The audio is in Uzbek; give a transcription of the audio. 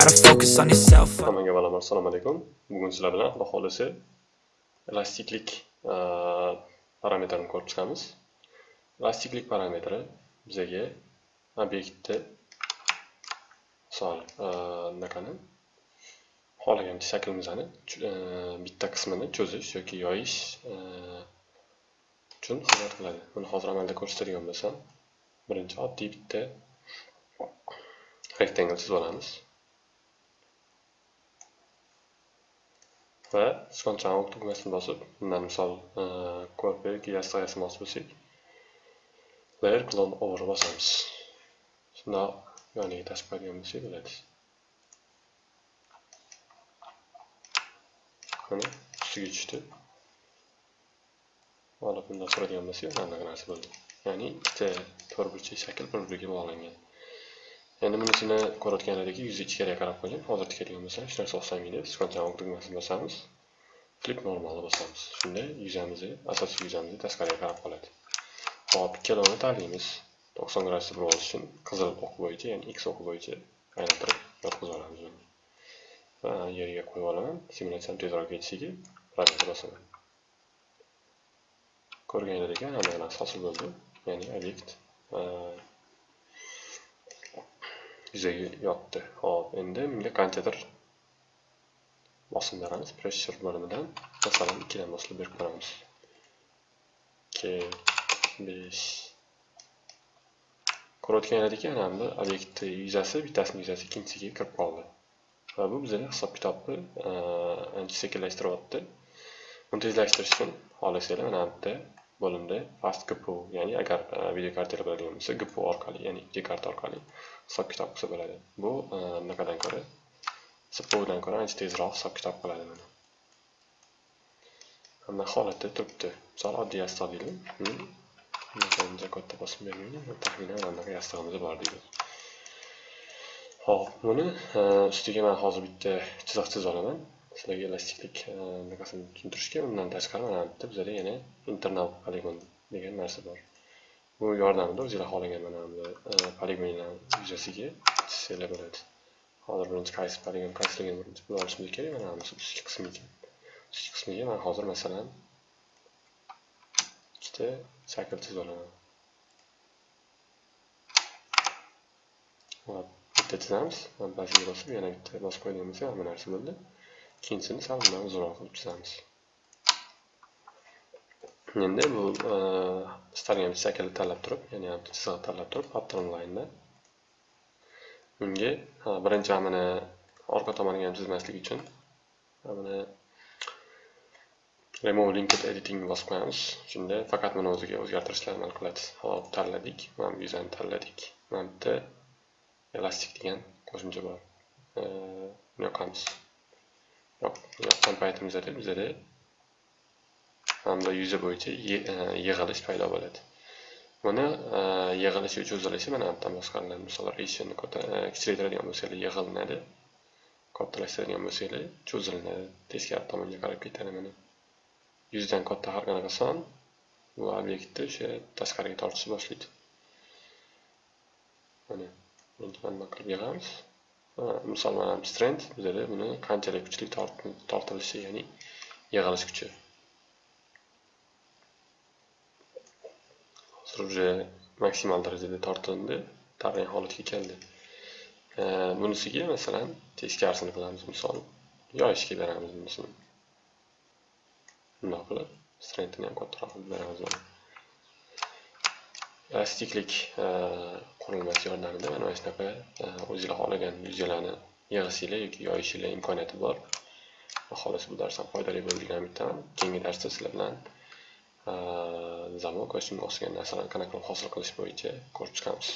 on yourself. Hammaga bolalar assalomu alaykum. Bugun sizlar bilan Xudo xolisi elastiklik e, parametrini ko'rib chiqamiz. Elastiklik parametri bizaga obyektni misol e, bunaqani xohlagan shaklimizni e, bitta qismini cho'zish yoki yoyish uchun e, xizmat qiladi. Buni hozir amalda ko'rsatadigan bo'lsam, birinchi oddiy bitta rectangle chizib olamiz. Va sichqonchani tugmasini bosib bundan misol ko'rpik yoki bosib o'tsak layer clone over bosamiz shundoq yoniga tashib qo'yadigan bo'lsak bo'ladi mana ustiga tushdi olib bundoq quradigan bo'lsak mana bunaqa narsa bo'ldi ya'ni ikkita to'rtburchak shakl bir biriga bog'langan endi bunisini ko'rayotgan edik yuz ichkariga qarab qo'ygan hozir tikadigan bo'lsam hech narsa o'xshamaydi sichqonchani tugmasini bosamiz. Flip normalni bosamiz. Shunda yuzamizni asosiy yuzamizni tashqariga qarab qoladi. Hop ikkalovini tanlaymiz to'qson gradusda burib olish uchun qizil o'q bo'yicha ya'ni x o'qi bo'yicha aylantirib yotqizib olamiz va yerga qo'yib olaman. Simulyatsiyani tezroq ketishiga program bosaman ekan, hamma narsa hosil bo'ldi. Ya'ni obyekt yuzaga yotdi. Hop endi bunga qanchadir bosim beramiz. Pressure bo'limidan masalan ikkidan boshlab berib ko'ramiz. Ikki besh. Ko'rayotganlaringdek ana bu obyektni yuzasi bittasini yuzasi ikkinchisiga kirib qoldi. Va bu bizani hisob kitobni ancha sekinlashtiryapti uni tezlashtirish uchun xohlasanglar mana bu yerda bo'limda fast gpu ya'ni agar e, video kartalar bo'ladigan bo'lsa gpu orqali ya'ni videokarta orqali hisob kitob qilsa bo'ladi. Bu e, bunaqadan ko'ra cpudan ko'ra ancha tezroq hisob kitob qiladi mana. Mana holatda turibdi. Misol oddiy yostiq deylik. Uncha katta bosim bermaydi. Taxminan mana bunaqa yostig'imiz bor deylik ho'p buni e, ustiga man hozir bitta chiziq chizib olaman. Sizlarga elastiklik bunaqasini tushuntirishga undan tashqari mana bitta bizada yana internal poligon degan narsa bor bu yordamida o'zinglar xohlagan mana bu e, poligonlar yuzasiga chizsanglar bo'ladi. Hozir birinchi qaysi poligon qaysiligini birinchi bilib olishimiz kerak mana bu ustki qismi ekan. Ustki qismiga man hozir masalan ikkita shakl chizib olaman. Bitta chizamiz manbasiga bosib yana bitta bosib qo'yadigan bo'lsak hamma narsa bo'ldi. Ikkinchisini sal bundan uzunroq qilib chizamiz endi bu istalgan shaklni tanlab turib ya'ni chizig'ni tanlab turib pattern line'da unga birinchi mana orqa tomoniga ham chizmaslik uchun mana remove linked editing bosib qo'yamiz shunda faqat buni o'ziga o'zgartirishlar amal qiladi hop tanladik mana bu yuzani tanladik mana bu elastik degan qo'shimcha bor buni uh, yoqamiz yo'q yoqqan paytimizda bizada hamda yuzi bo'yicha e, yig'ilish paydo bo'ladi. Buni e, yig'ilishi cho'zilishi mana bu yerdan boshqariladi. Misol reshini e, kichraytiradigan bo'lsanglar yig'ilinadi kattalashtiradigan bo'lsanglar cho'zilinadi. Teskari tomonga qarab ketadi mana. Yuzdan katta har qanaqa son bu obyektni o'sha tashqariga tortishni boshlaydi. Mana endi mana qilib yig'amiz? Misol mana strength bizada buni qanchalik kuchli tortilishi ya'ni yig'ilish kuchi. Hozir уже maksimal darajada tortildi tarang holatga keldi. Bunisiga masalan teskarisini qilamiz misol. Yoyishga beramiz bunisini bundoq qilib? Strengthini ham kattaroq qilib beramiz. Elastiklik e, qurilmasi yordamida mana shunaqa e, o'zinglar xohlagan yuzinglarni yig'ishinglar yoki yoyishinglar imkoniyati bor. Xolos bu darsdan foydali bo'ldi degan umiddaman keyingi darsda sizlar bilan e, zamok va shunga o'xshagan narsalarni qanaqa qilib hosil qilish bo'yicha ko'rib chiqamiz.